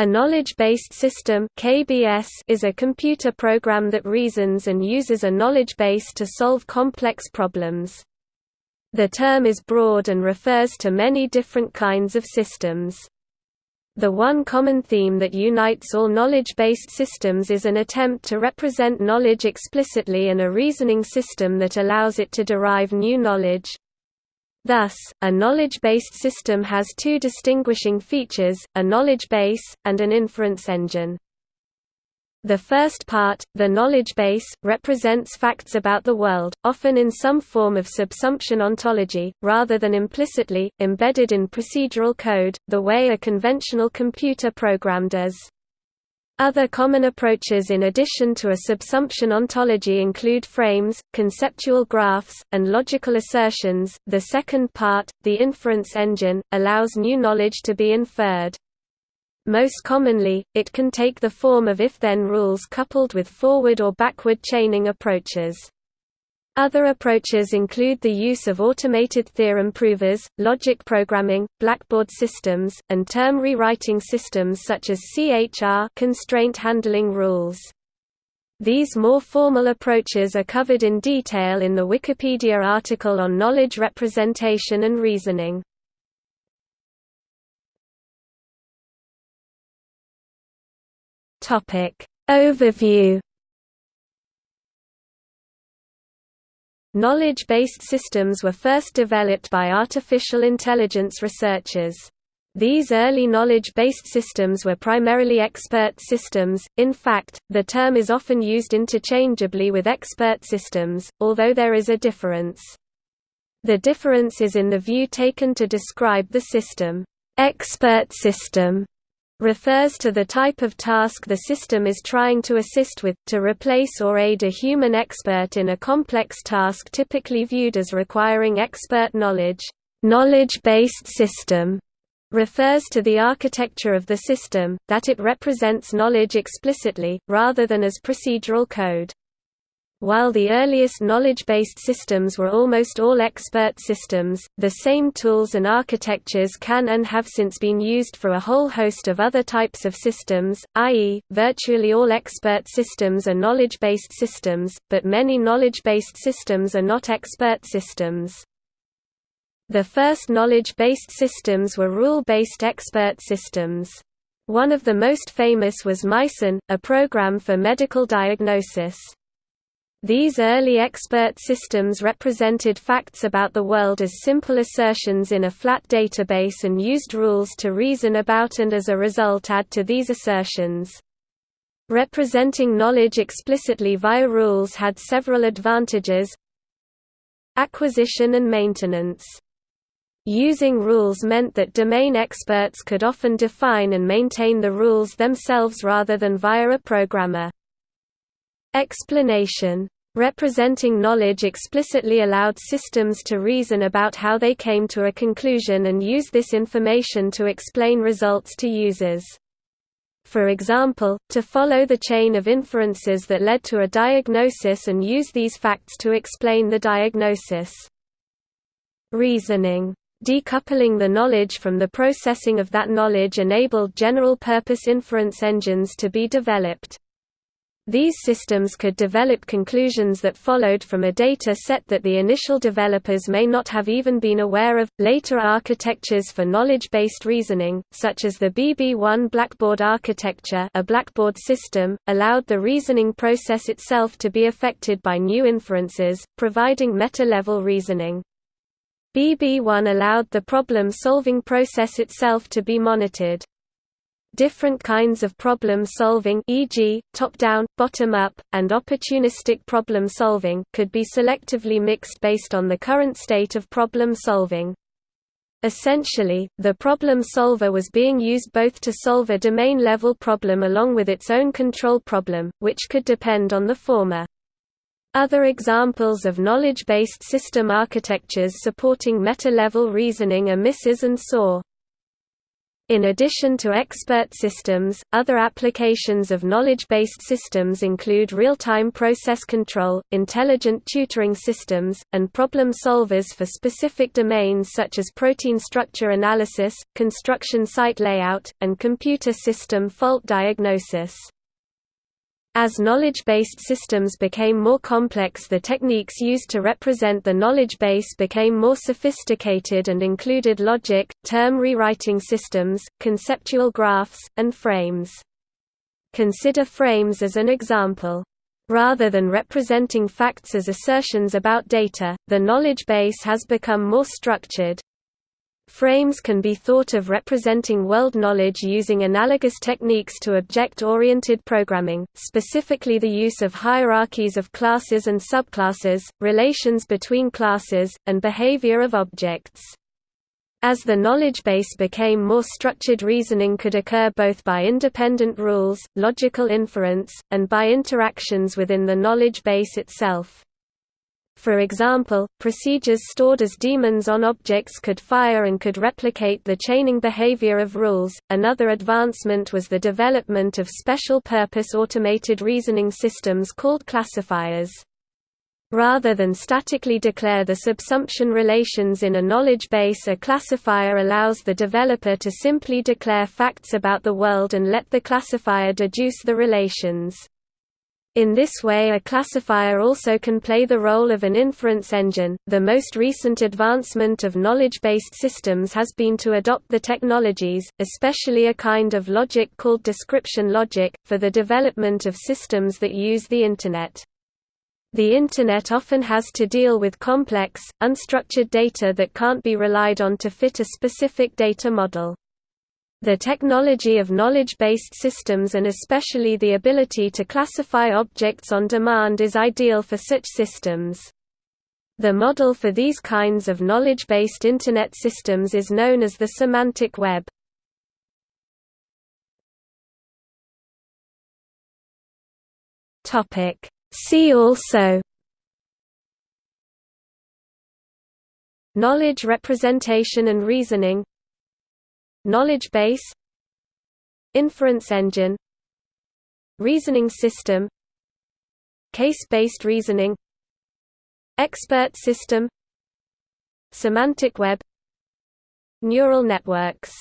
A knowledge-based system (KBS) is a computer program that reasons and uses a knowledge base to solve complex problems. The term is broad and refers to many different kinds of systems. The one common theme that unites all knowledge-based systems is an attempt to represent knowledge explicitly and a reasoning system that allows it to derive new knowledge. Thus, a knowledge-based system has two distinguishing features, a knowledge base, and an inference engine. The first part, the knowledge base, represents facts about the world, often in some form of subsumption ontology, rather than implicitly, embedded in procedural code, the way a conventional computer program does. Other common approaches in addition to a subsumption ontology include frames, conceptual graphs, and logical assertions. The second part, the inference engine, allows new knowledge to be inferred. Most commonly, it can take the form of if-then rules coupled with forward or backward chaining approaches. Other approaches include the use of automated theorem provers, logic programming, blackboard systems, and term rewriting systems such as CHR constraint handling rules. These more formal approaches are covered in detail in the Wikipedia article on knowledge representation and reasoning. Overview Knowledge-based systems were first developed by artificial intelligence researchers. These early knowledge-based systems were primarily expert systems, in fact, the term is often used interchangeably with expert systems, although there is a difference. The difference is in the view taken to describe the system. Expert system refers to the type of task the system is trying to assist with, to replace or aid a human expert in a complex task typically viewed as requiring expert knowledge. Knowledge-based system refers to the architecture of the system, that it represents knowledge explicitly, rather than as procedural code. While the earliest knowledge-based systems were almost all expert systems, the same tools and architectures can and have since been used for a whole host of other types of systems, i.e., virtually all expert systems are knowledge-based systems, but many knowledge-based systems are not expert systems. The first knowledge-based systems were rule-based expert systems. One of the most famous was Mycin, a program for medical diagnosis. These early expert systems represented facts about the world as simple assertions in a flat database and used rules to reason about and as a result add to these assertions. Representing knowledge explicitly via rules had several advantages Acquisition and maintenance Using rules meant that domain experts could often define and maintain the rules themselves rather than via a programmer. Explanation Representing knowledge explicitly allowed systems to reason about how they came to a conclusion and use this information to explain results to users. For example, to follow the chain of inferences that led to a diagnosis and use these facts to explain the diagnosis. Reasoning Decoupling the knowledge from the processing of that knowledge enabled general-purpose inference engines to be developed. These systems could develop conclusions that followed from a data set that the initial developers may not have even been aware of. Later architectures for knowledge-based reasoning, such as the BB1 Blackboard architecture, a blackboard system, allowed the reasoning process itself to be affected by new inferences, providing meta-level reasoning. BB1 allowed the problem-solving process itself to be monitored. Different kinds of problem solving e.g., top-down, bottom-up, and opportunistic problem solving could be selectively mixed based on the current state of problem solving. Essentially, the problem solver was being used both to solve a domain-level problem along with its own control problem, which could depend on the former. Other examples of knowledge-based system architectures supporting meta-level reasoning are MRS and SOAR. In addition to expert systems, other applications of knowledge-based systems include real-time process control, intelligent tutoring systems, and problem solvers for specific domains such as protein structure analysis, construction site layout, and computer system fault diagnosis. As knowledge-based systems became more complex the techniques used to represent the knowledge base became more sophisticated and included logic, term rewriting systems, conceptual graphs, and frames. Consider frames as an example. Rather than representing facts as assertions about data, the knowledge base has become more structured, Frames can be thought of representing world knowledge using analogous techniques to object-oriented programming, specifically the use of hierarchies of classes and subclasses, relations between classes, and behavior of objects. As the knowledge base became more structured reasoning could occur both by independent rules, logical inference, and by interactions within the knowledge base itself. For example, procedures stored as daemons on objects could fire and could replicate the chaining behavior of rules. Another advancement was the development of special purpose automated reasoning systems called classifiers. Rather than statically declare the subsumption relations in a knowledge base a classifier allows the developer to simply declare facts about the world and let the classifier deduce the relations. In this way, a classifier also can play the role of an inference engine. The most recent advancement of knowledge based systems has been to adopt the technologies, especially a kind of logic called description logic, for the development of systems that use the Internet. The Internet often has to deal with complex, unstructured data that can't be relied on to fit a specific data model. The technology of knowledge-based systems and especially the ability to classify objects on demand is ideal for such systems. The model for these kinds of knowledge-based Internet systems is known as the semantic web. See also Knowledge representation and reasoning Knowledge base Inference engine Reasoning system Case-based reasoning Expert system Semantic web Neural networks